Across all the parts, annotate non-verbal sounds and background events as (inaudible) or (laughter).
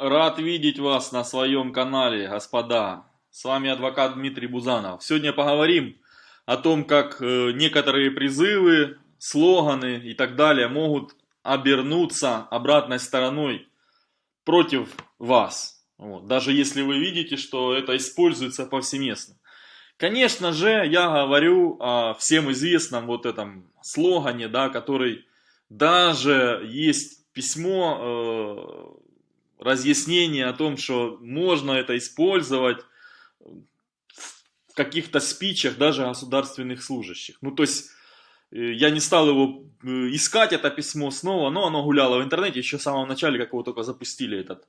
Рад видеть вас на своем канале, господа. С вами адвокат Дмитрий Бузанов. Сегодня поговорим о том, как э, некоторые призывы, слоганы и так далее могут обернуться обратной стороной против вас. Вот. Даже если вы видите, что это используется повсеместно. Конечно же, я говорю о всем известном вот этом слогане, да, который даже есть письмо э, разъяснение о том, что можно это использовать в каких-то спичах даже государственных служащих. Ну, то есть, э, я не стал его э, искать, это письмо снова, но оно гуляло в интернете еще в самом начале, как его только запустили этот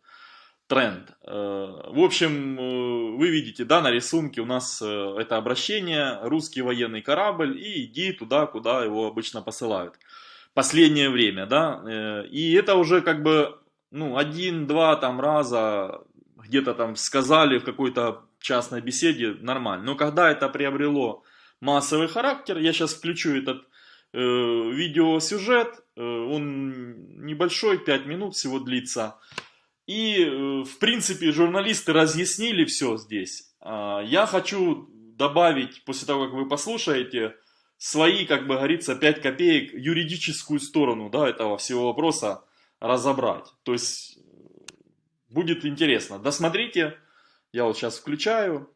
тренд. Э, в общем, вы видите, да, на рисунке у нас это обращение, русский военный корабль, и иди туда, куда его обычно посылают. Последнее время, да, и это уже как бы ну, один-два там раза где-то там сказали в какой-то частной беседе, нормально. Но когда это приобрело массовый характер, я сейчас включу этот э, видеосюжет, э, он небольшой, 5 минут всего длится. И, э, в принципе, журналисты разъяснили все здесь. Э, я хочу добавить, после того, как вы послушаете, свои, как бы говорится, 5 копеек юридическую сторону да, этого всего вопроса разобрать. То есть будет интересно. Досмотрите. Я вот сейчас включаю.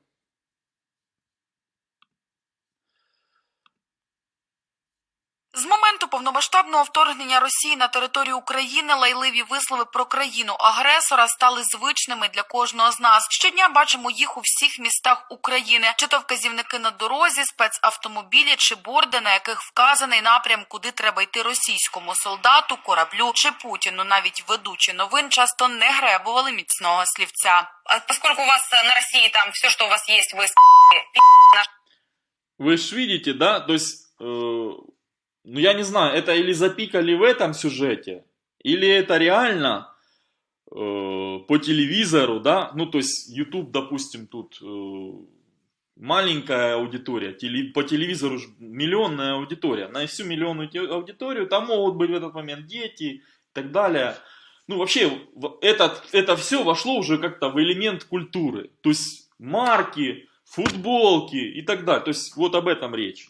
повномасштабного вторгнення Росії на територію України лайливі вислови про країну агресора стали звичними для кожного з нас. Щодня бачимо їх у всіх містах України, чи то вказівники на дорозі, спецавтомобілі чи борди, на яких вказаний напрям, куди треба йти російському солдату, кораблю чи путіну. Навіть ведучі новин часто не гребували міцного слівця. Поскольку у вас на России там все, что у вас есть, вы Вы ж видите, да? То есть э, ну я не знаю, это или запикали в этом сюжете, или это реально э, по телевизору, да, ну то есть YouTube, допустим, тут э, маленькая аудитория, теле, по телевизору миллионная аудитория, на всю миллионную аудиторию там могут быть в этот момент дети и так далее. Ну вообще, этот, это все вошло уже как-то в элемент культуры, то есть марки, футболки и так далее, то есть вот об этом речь.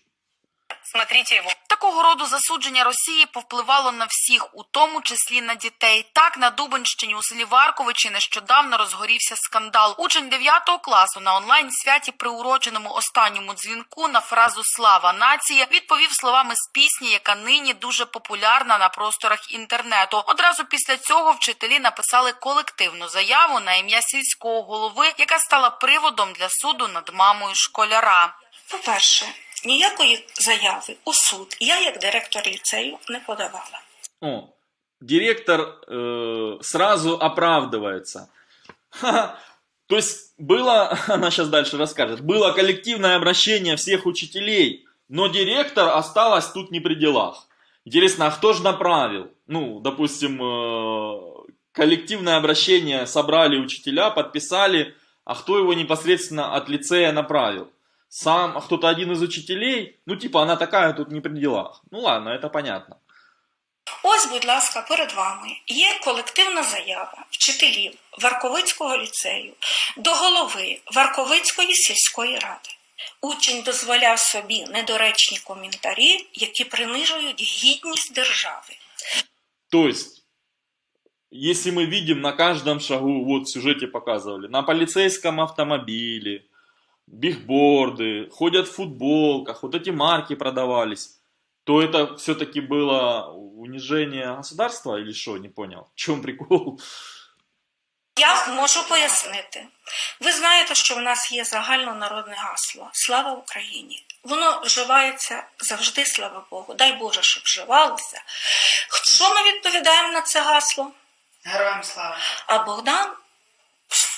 Смотрите его. Такого роду засудження Росії повпливало на всіх, у тому числі на дітей. Так на Дубинщині у селі Варковичі нещодавно розгорівся скандал. Учень 9 класу на онлайн святі, приуроченому останньому дзвінку на фразу Слава нації відповів словами з пісні, яка нині дуже популярна на просторах інтернету. Одразу після цього вчителі написали колективну заяву на ім'я сільського голови, яка стала приводом для суду над мамою школяра. По-перше, ніякої заяви у суд я, як директор ліцею, не подавала. О, директор э, сразу оправдывается. То есть было, (laughs) она сейчас дальше расскажет, было коллективное обращение всех учителей, но директор осталась тут не при делах. Интересно, а кто же направил? Ну, допустим, э, коллективное обращение собрали учителя, подписали, а кто его непосредственно от лицея направил? сам кто-то один из учителей, ну типа она такая тут не при делах. Ну ладно, это понятно. Ось, будь ласка, перед вами є колективна заява вчителів Варковицького ліцею до голови Варковицької сільської ради. Учень дозволяв собі недоречні коментарі, які принижують гідність держави. То есть, если мы видим на каждом шагу, вот в сюжете показывали, на полицейском автомобиле, бигборды, ходят в футболках, вот эти марки продавались, то это все-таки было унижение государства или что, не понял, в чем прикол? Я можу пояснити. Ви знаєте, що в нас є загальнонародне гасло Слава Україні. Воно вживається завжди, слава Богу. Дай Боже, щоб вживалося. Що ми відповідаємо на це гасло? Героям слава. А Богдан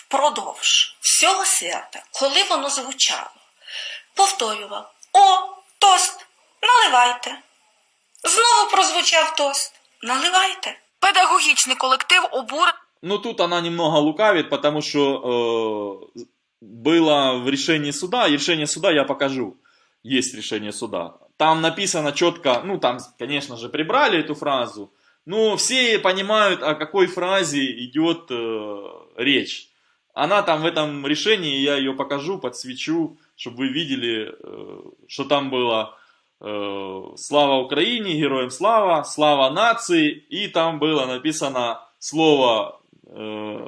впродовж всього свята, коли воно звучало, повторював О, тост, наливайте. Знову прозвучав тост. Наливайте. Педагогічний колектив обур Ну, тут она немного лукавит, потому что э, было в решении суда, и решение суда я покажу. Есть решение суда. Там написано четко, ну, там, конечно же, прибрали эту фразу, Но все понимают, о какой фразе идет э, речь. Она там в этом решении, я ее покажу, подсвечу, чтобы вы видели, э, что там было э, «Слава Украине», «Героям слава», «Слава нации», и там было написано слово э,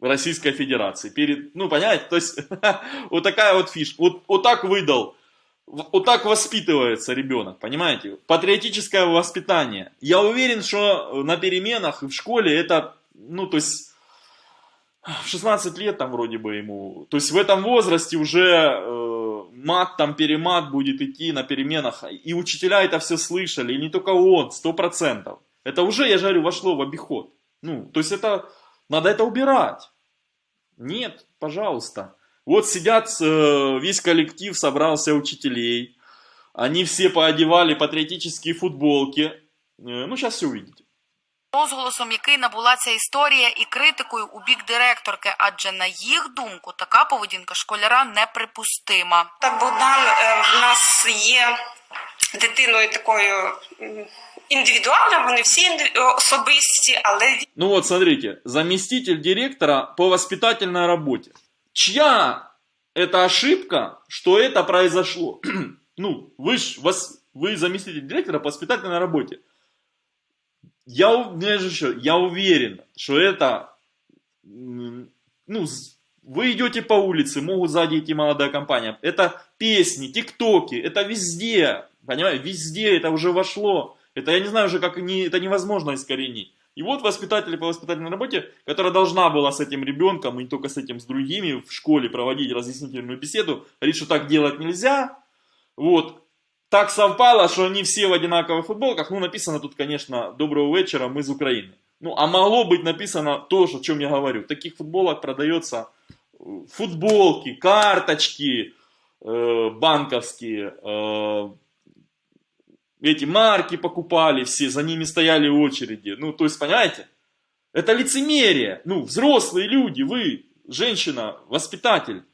Российской Федерации. Перед, ну, понимаете, то есть (laughs) вот такая вот фишка. Вот, вот так выдал, вот так воспитывается ребенок, понимаете? Патриотическое воспитание. Я уверен, что на переменах и в школе это, ну, то есть в 16 лет там вроде бы ему, то есть в этом возрасте уже э, мат там перемат будет идти на переменах, и учителя это все слышали, и не только он, сто процентов. Это уже, я говорю, вошло в обиход. Ну, то есть это, надо это убирать. Нет, пожалуйста. Вот сидят, э, весь коллектив собрался учителей, они все поодевали патриотические футболки. Э, ну, сейчас все увидите. Розголосом, який набула ця історія, і критикою у бік директорки, адже на їх думку така поведінка школяра неприпустима. Так, Богдан е, в нас є дитиною такою м, індивідуальною, вони всі інди- особисті, але він Ну вот, смотрите, заместитель директора по воспитательной работе. Чья это ошибка, что это произошло? (clears throat) ну, вы ж, вас, вы заместитель директора по воспитательной работе. Я, у- я, же еще, я уверен, что это, ну, вы идете по улице, могут сзади идти молодая компания. Это песни, тиктоки, это везде, понимаете, везде это уже вошло. Это, я не знаю уже, как не, это невозможно искоренить. И вот воспитатели по воспитательной работе, которая должна была с этим ребенком, и не только с этим, с другими в школе проводить разъяснительную беседу, говорит, что так делать нельзя. Вот. Так совпало, что они все в одинаковых футболках. Ну, написано тут, конечно, «Доброго вечера, мы из Украины». Ну, а могло быть написано то, о чем я говорю. Таких футболок продается э, футболки, карточки э, банковские, э, эти марки покупали все, за ними стояли очереди. Ну, то есть, понимаете, это лицемерие. Ну, взрослые люди, вы, женщина, воспитатель,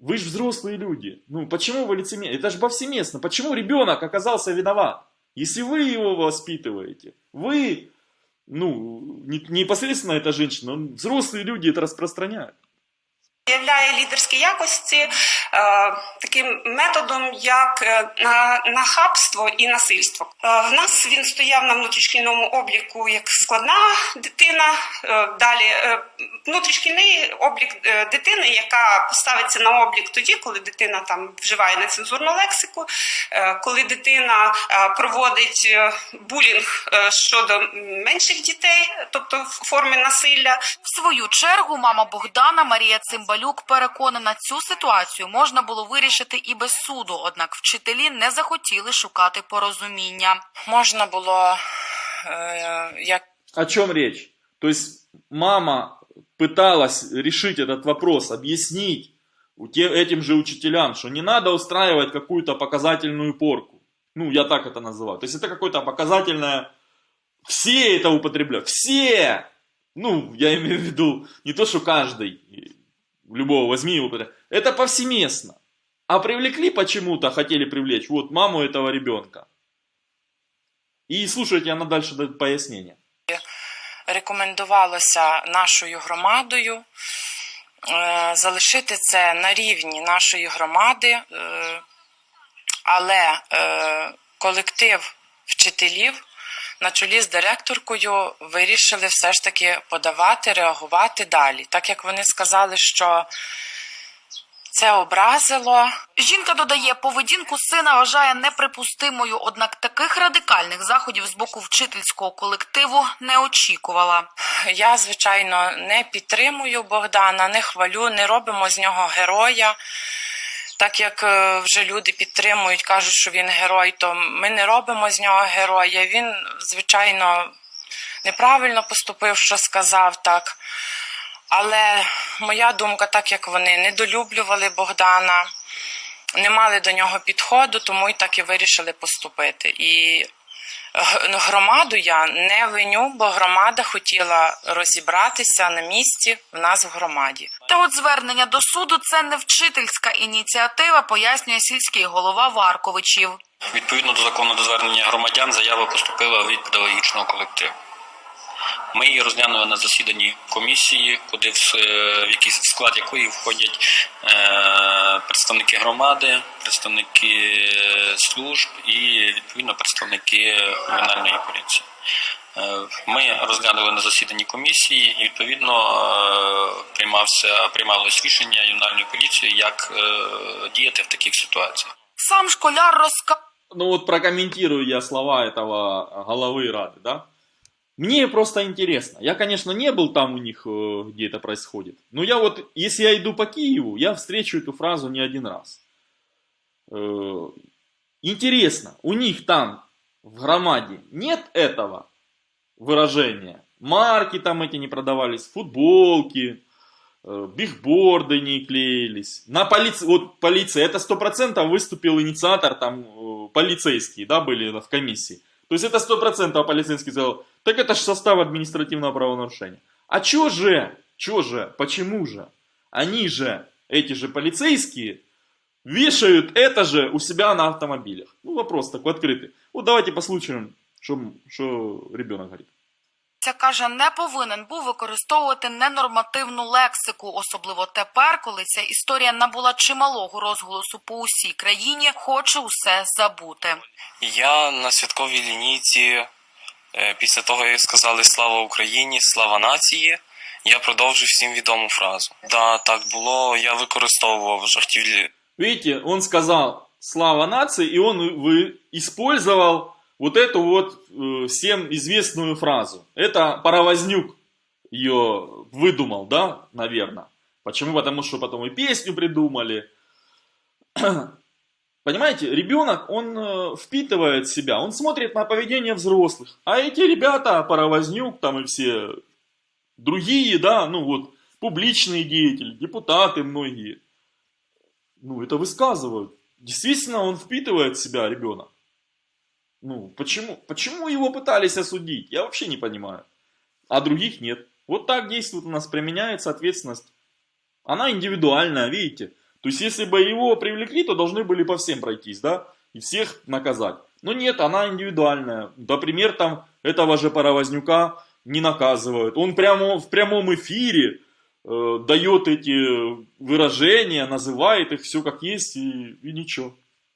вы же взрослые люди. Ну, почему вы лицемерие? Это же повсеместно. Почему ребенок оказался виноват? Если вы его воспитываете, вы, ну, не, непосредственно эта женщина, взрослые люди это распространяют. Являє лідерські якості е, таким методом, як е, на, нахабство і насильство. Е, в нас він стояв на внутрішкільному обліку як складна дитина. Далі внутрішкільний облік дитини, яка ставиться на облік тоді, коли дитина там вживає нецензурну лексику, коли дитина проводить булінг щодо менших дітей, тобто в формі насилля. В свою чергу мама Богдана Марія Цимбалюк переконана, цю ситуацію можна було вирішити і без суду, однак вчителі не захотіли шукати порозуміння. можна було е, як О чем речь? То есть мама пыталась решить этот вопрос, объяснить у те- этим же учителям, что не надо устраивать какую-то показательную порку. Ну, я так это называю. То есть это какое-то показательное... Все это употребляют. Все! Ну, я имею в виду не то, что каждый. Любого возьми его. употребляй. Это повсеместно. А привлекли почему-то, хотели привлечь, вот, маму этого ребенка. И слушайте, она дальше дает пояснение. рекомендувалося нашою громадою е, залишити це на рівні нашої громади, е, але е, колектив вчителів на чолі з директоркою вирішили все ж таки подавати, реагувати далі, так як вони сказали, що це образило. Жінка додає, поведінку сина вважає неприпустимою, однак таких радикальних заходів з боку вчительського колективу не очікувала. Я, звичайно, не підтримую Богдана, не хвалю, не робимо з нього героя. Так як е, вже люди підтримують, кажуть, що він герой, то ми не робимо з нього героя. Він, звичайно, неправильно поступив, що сказав так. Але моя думка, так як вони недолюблювали Богдана, не мали до нього підходу, тому і так і вирішили поступити. І громаду я не виню, бо громада хотіла розібратися на місці в нас в громаді. Та от звернення до суду це не вчительська ініціатива, пояснює сільський голова Варковичів. Відповідно до закону до звернення громадян, заява поступила від педагогічного колективу. Ми її розглянули на засіданні комісії, куди в, е, в який склад якої входять е, представники громади, представники е, служб і відповідно представники кримінальної поліції. Е, Ми розглянули на засіданні комісії, і відповідно е, приймався приймалось рішення ювенальної поліції, як е, діяти в таких ситуаціях. Сам школяр розказав. Ну вот прокомментирую я слова этого головы Рады, да? Мне просто интересно. Я, конечно, не был там у них, э, где это происходит. Но я вот, если я иду по Киеву, я встречу эту фразу не один раз. Э, Интересно, у них там в громаде нет этого выражения? Марки там эти не продавались, футболки, э, бигборды не клеились. На полиции, вот полиция, это сто процентов выступил инициатор, там полицейские, да, были в комиссии. То есть это сто процентов полицейский сказал, так это же состав административного правонарушения. А чё же, чё же, почему же? Они же, эти же полицейские, вешают это же у себя на автомобилях. Ну, вопрос такой открытый. Вот давайте послушаем, что, что ребенок говорит. Ця каже, не повинен був використовувати ненормативну лексику, особливо тепер, коли ця історія набула чималого розголосу по усій країні, хоче усе забути. Я на святковій лінійці, е, після того, як сказали Слава Україні, слава нації, я продовжив всім відому фразу. Да, так було. Я використовував жартівлі Видите, он сказал «Слава нации», и он вы, использовал вот эту вот э, всем известную фразу. Это Паровознюк ее выдумал, да, наверное. Почему? Потому что потом и песню придумали. Понимаете, ребенок, он э, впитывает себя, он смотрит на поведение взрослых. А эти ребята, Паровознюк там и все другие, да, ну вот, публичные деятели, депутаты многие, ну, это высказывают. Действительно, он впитывает себя ребенок. Ну, почему, почему его пытались осудить? Я вообще не понимаю. А других нет. Вот так действует у нас, применяется ответственность. Она индивидуальная, видите? То есть, если бы его привлекли, то должны были по всем пройтись, да? И всех наказать. Но нет, она индивидуальная. Например, там этого же Паровознюка не наказывают. Он прямо в прямом эфире э, дает эти выражения, называет их все как есть и, и ничего.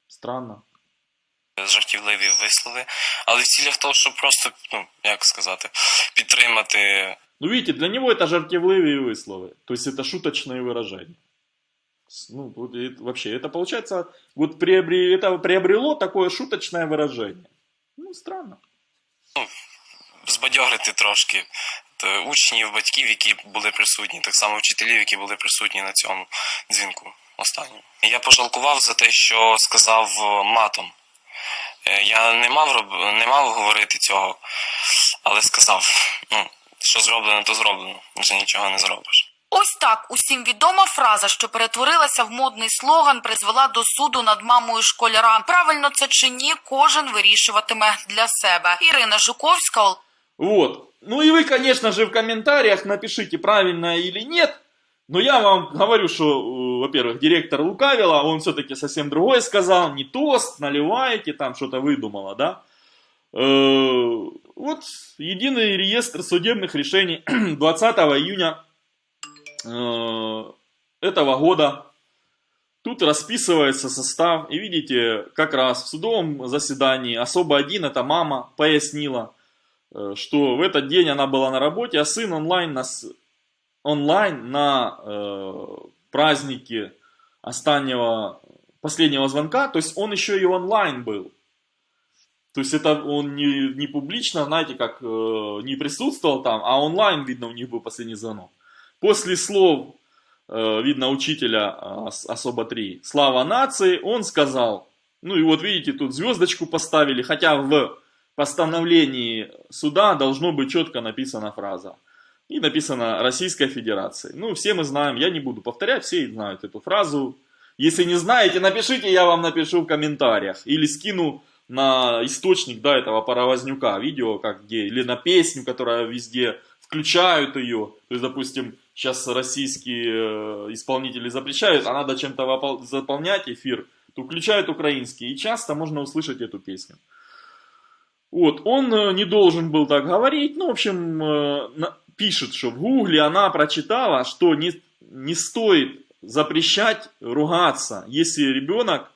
Странно. жартівливі вислови, але в цілях того, щоб просто, ну як сказати, підтримати Ну, видите, для него это жартевливые высловы. То есть это шуточные выражения. С- Ну, вот это вообще, это получается, вот приобре- это приобрело такое шуточное выражение. Ну, странно. збадьорити трошки е, учнів, батьків, які були присутні, так само вчителів, які були присутні на цьому дзвінку останньому. Я пожалкував за те, що сказав е, матом. Е, Я не мав роб- не мав говорити цього, але сказав: ну, що зроблено, то зроблено. Вже нічого не зробиш. Ось так усім відома фраза, що перетворилася в модний слоган, призвела до суду над мамою школяра. Правильно це чи ні, кожен вирішуватиме для себе. Ірина Жуковська, Вот. Ну и вы, конечно же, в комментариях напишите, правильно или нет. Но я вам говорю, что, э, во-первых, директор лукавила, он все-таки совсем другое сказал. Не тост, наливаете, там что-то выдумала, да? Э, Вот единый реестр судебных решений (clears throat) 20 июня э, этого года. Тут расписывается состав, и видите, как раз в судовом заседании особо один, это мама, пояснила, э, что в этот день она была на работе, а сын онлайн на, онлайн на э, празднике останнего, последнего звонка, то есть он еще и онлайн был. То есть это он не, не публично, знаете, как э, не присутствовал там, а онлайн, видно, у них был последний звонок. После слов, э, видно, учителя ос- особо 3, слава нации, он сказал, ну и вот видите, тут звездочку поставили, хотя в постановлении суда должно быть четко написана фраза. И написано Российской Федерации. Ну, все мы знаем, я не буду повторять, все знают эту фразу. Если не знаете, напишите, я вам напишу в комментариях. Или скину на источник, да, этого паровознюка, видео, как где, или на песню, которая везде включают ее. То есть, допустим, сейчас российские э, исполнители запрещают, а надо чем-то заполнять эфир, то включают украинский, и часто можно услышать эту песню. Вот, он э, не должен был так говорить, ну, в общем, э, пишет, что в гугле она прочитала, что не, не стоит запрещать ругаться, если ребенок,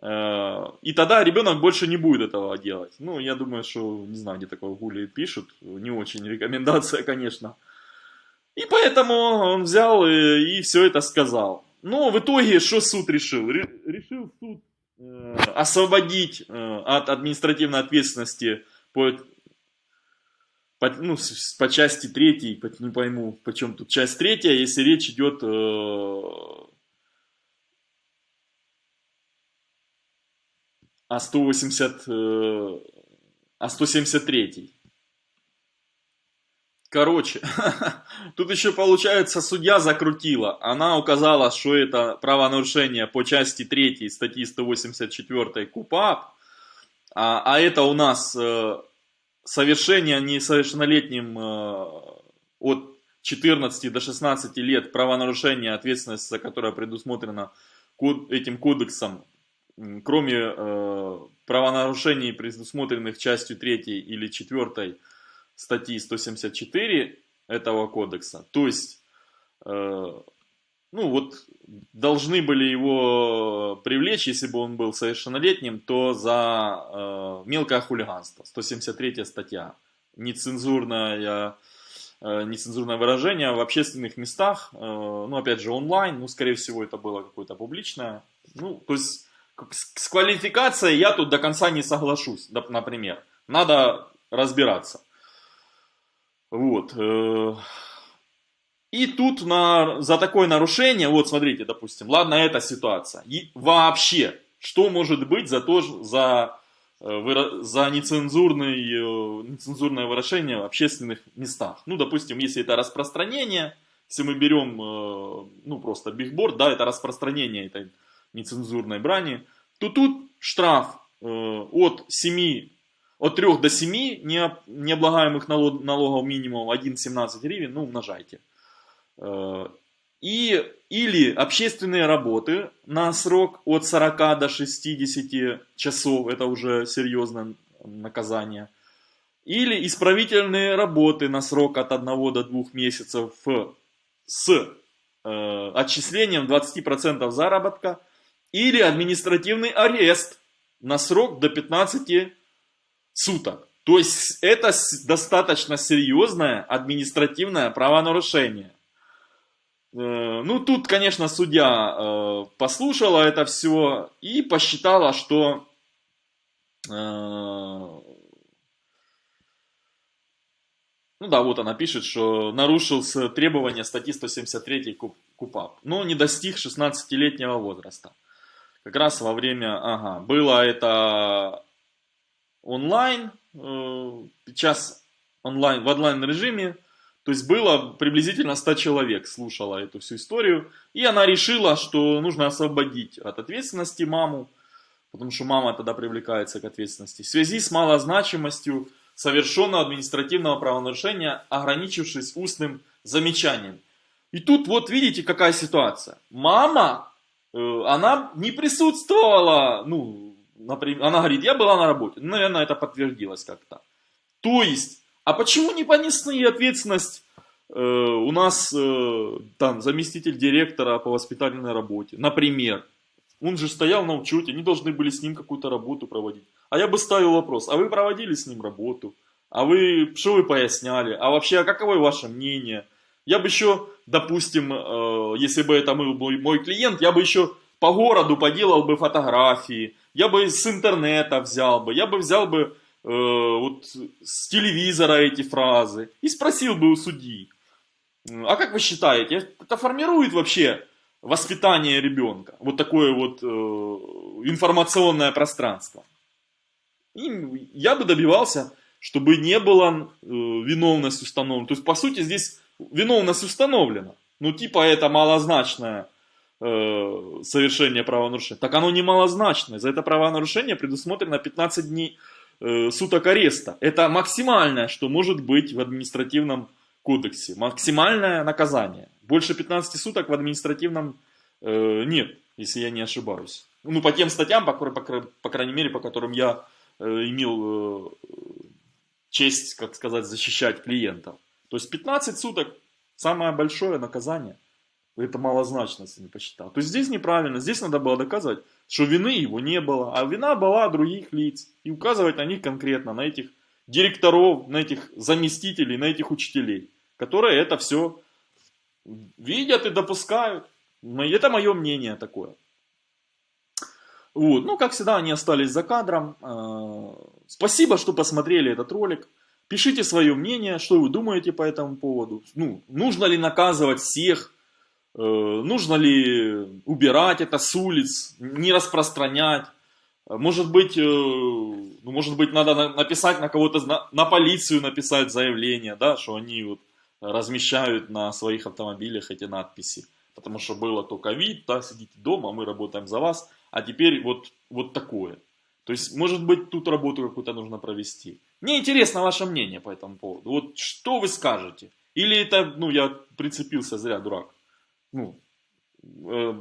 э, и тогда ребенок больше не будет этого делать. Ну, я думаю, что, не знаю, где такое в гугле пишут, не очень рекомендация, (laughs) конечно. И поэтому он взял и, и все это сказал. Но в итоге, что суд решил? Ре- решил суд э, освободить э, от административной ответственности по, по, ну, по части третьей, по- не пойму, почем тут часть третья, если речь идет э, о 180, э, о 173. Короче, (laughs) тут еще получается судья закрутила. Она указала, что это правонарушение по части 3 статьи 184 КУПАП, а, а это у нас э, совершение несовершеннолетним э, от 14 до 16 лет правонарушения, ответственность за которое предусмотрена код- этим кодексом, кроме э, правонарушений, предусмотренных частью 3 или 4 статьи 174 этого кодекса. То есть, э, ну вот, должны были его привлечь, если бы он был совершеннолетним, то за э, мелкое хулиганство. 173 статья. Нецензурное, э, нецензурное выражение в общественных местах, э, ну, опять же, онлайн, ну, скорее всего, это было какое-то публичное. Ну, то есть, с, с квалификацией я тут до конца не соглашусь, например. Надо разбираться. Вот. э, И тут на, за такое нарушение, вот смотрите, допустим, ладно, эта ситуация. И вообще, что может быть за, то, за, э, за нецензурный, э, нецензурное выражение в общественных местах? Ну, допустим, если это распространение, если мы берем, ну, просто бигборд, да, это распространение этой нецензурной брани, то тут штраф от 7 от 3 до 7 необ- необлагаемых налог- налогов минимум 1,17 гривен, ну, умножайте. И, или общественные работы на срок от 40 до 60 часов, это уже серьезное наказание. Или исправительные работы на срок от 1 до 2 месяцев с э, отчислением 20% заработка. Или административный арест на срок до 15 суток. То есть это достаточно серьезное административное правонарушение. Э, Ну, тут, конечно, судья э, послушала это все и посчитала, что э, ну да, вот она пишет, что нарушился требования статьи 173 КУП- КУПАП, но не достиг 16-летнего возраста. Как раз во время, ага, было это онлайн, э, сейчас онлайн, в онлайн режиме, то есть было приблизительно 100 человек слушало эту всю историю, и она решила, что нужно освободить от ответственности маму, потому что мама тогда привлекается к ответственности, в связи с малозначимостью совершенного административного правонарушения, ограничившись устным замечанием. И тут вот видите, какая ситуация. Мама, э, она не присутствовала, ну, например, она говорит, я была на работе. Ну, наверное, это подтвердилось как-то. То есть, а почему не понесли ответственность э, у нас э, там заместитель директора по воспитательной работе, например? Он же стоял на учете, они должны были с ним какую-то работу проводить. А я бы ставил вопрос, а вы проводили с ним работу? А вы, что вы поясняли? А вообще, а каково ваше мнение? Я бы еще, допустим, э, если бы это мой, мой клиент, я бы еще по городу поделал бы фотографии, я бы с интернета взял бы, я бы взял бы э, вот с телевизора эти фразы и спросил бы у судьи, а как вы считаете, это формирует вообще воспитание ребенка? Вот такое вот э, информационное пространство. И я бы добивался, чтобы не было э, виновность установлена. То есть, по сути, здесь виновность установлена. Ну, типа, это малозначное э, совершение правонарушения. Так оно не малозначное. За это правонарушение предусмотрено 15 дней э, суток ареста. Это максимальное, что может быть в административном кодексе. Максимальное наказание. Больше 15 суток в административном э, нет, если я не ошибаюсь. Ну, по тем статьям, по, по, по крайней мере, по которым я э, имел э, честь, как сказать, защищать клиентов. То есть 15 суток самое большое наказание. Это малозначно, если не посчитал. То есть здесь неправильно. Здесь надо было доказывать, что вины его не было, а вина была других лиц. И указывать на них конкретно, на этих директоров, на этих заместителей, на этих учителей, которые это все видят и допускают. Это мое мнение такое. Вот. Ну, как всегда, они остались за кадром. А, спасибо, что посмотрели этот ролик. Пишите свое мнение, что вы думаете по этому поводу. Ну, нужно ли наказывать всех, э, нужно ли убирать это с улиц, не распространять. Может быть, э, ну, может быть, надо написать на кого-то, на, полицию написать заявление, да, что они вот размещают на своих автомобилях эти надписи. Потому что было только вид, да, сидите дома, мы работаем за вас а теперь вот, вот такое. То есть, может быть, тут работу какую-то нужно провести. Мне интересно ваше мнение по этому поводу. Вот что вы скажете? Или это, ну, я прицепился зря, дурак. Ну, э,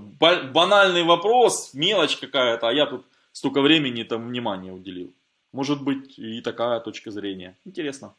банальный вопрос, мелочь какая-то, а я тут столько времени там внимания уделил. Может быть и такая точка зрения. Интересно.